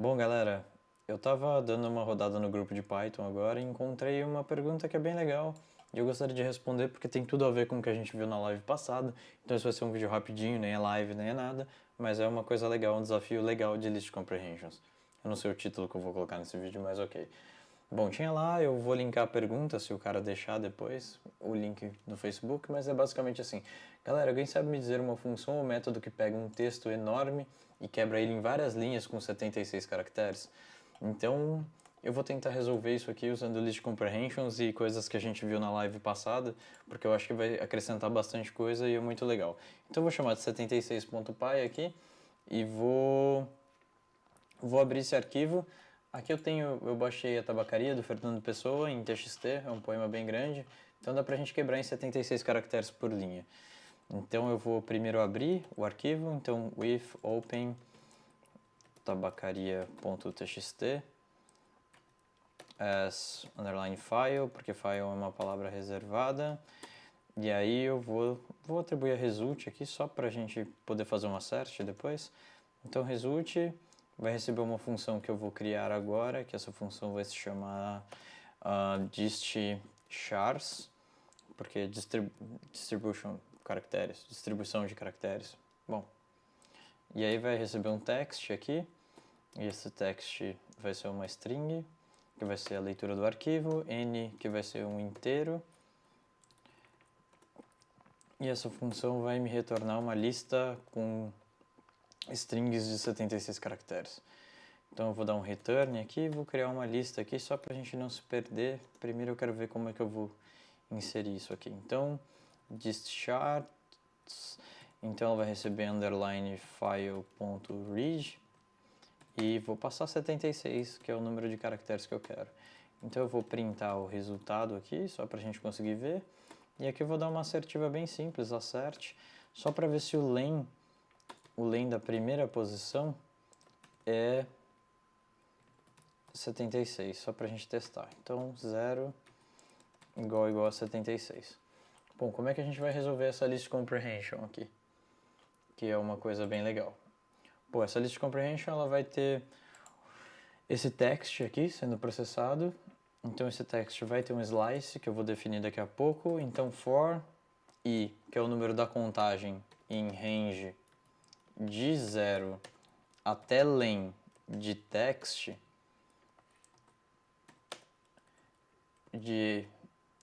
Bom, galera, eu estava dando uma rodada no grupo de Python agora e encontrei uma pergunta que é bem legal e eu gostaria de responder porque tem tudo a ver com o que a gente viu na live passada. Então esse vai ser um vídeo rapidinho, nem é live, nem é nada, mas é uma coisa legal, um desafio legal de List Comprehensions. Eu não sei o título que eu vou colocar nesse vídeo, mas ok. Bom, tinha lá, eu vou linkar a pergunta, se o cara deixar depois, o link no Facebook, mas é basicamente assim. Galera, alguém sabe me dizer uma função ou método que pega um texto enorme e quebra ele em várias linhas com 76 caracteres? Então, eu vou tentar resolver isso aqui usando list comprehensions e coisas que a gente viu na live passada, porque eu acho que vai acrescentar bastante coisa e é muito legal. Então eu vou chamar de 76.py aqui e vou, vou abrir esse arquivo. Aqui eu tenho, eu baixei a tabacaria do Fernando Pessoa em TXT, é um poema bem grande, então dá pra gente quebrar em 76 caracteres por linha. Então eu vou primeiro abrir o arquivo, então with open tabacaria.txt as underline file, porque file é uma palavra reservada. E aí eu vou, vou atribuir a result aqui só para a gente poder fazer um assert depois. Então result vai receber uma função que eu vou criar agora, que essa função vai se chamar uh, dist chars, porque distrib distribution caracteres, distribuição de caracteres. Bom, e aí vai receber um text aqui, e esse text vai ser uma string, que vai ser a leitura do arquivo, n, que vai ser um inteiro, e essa função vai me retornar uma lista com strings de 76 caracteres. Então eu vou dar um return aqui, vou criar uma lista aqui só para a gente não se perder. Primeiro eu quero ver como é que eu vou inserir isso aqui. Então, discharts, então ela vai receber underline file.read e vou passar 76, que é o número de caracteres que eu quero. Então eu vou printar o resultado aqui, só para a gente conseguir ver. E aqui eu vou dar uma assertiva bem simples, assert, só para ver se o len o len da primeira posição é 76, só para a gente testar. Então, 0 igual igual a 76. Bom, como é que a gente vai resolver essa list comprehension aqui? Que é uma coisa bem legal. Bom, essa list comprehension ela vai ter esse text aqui sendo processado. Então esse text vai ter um slice que eu vou definir daqui a pouco. Então for i, que é o número da contagem em range de 0 até len de text de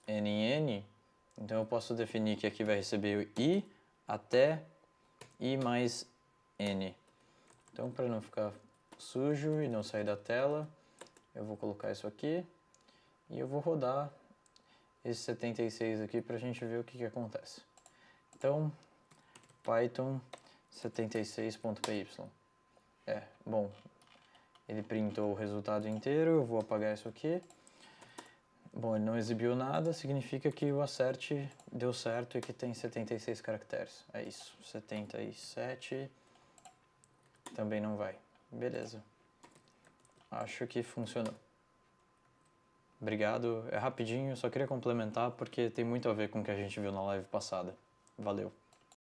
n n, então eu posso definir que aqui vai receber o i até i mais n. Então para não ficar sujo e não sair da tela, eu vou colocar isso aqui e eu vou rodar esse 76 aqui para a gente ver o que, que acontece. Então, Python 76.py. É, bom, ele printou o resultado inteiro, eu vou apagar isso aqui. Bom, ele não exibiu nada, significa que o assert deu certo e que tem 76 caracteres. É isso, 77 também não vai. Beleza. Acho que funcionou. Obrigado, é rapidinho, só queria complementar porque tem muito a ver com o que a gente viu na live passada. Valeu.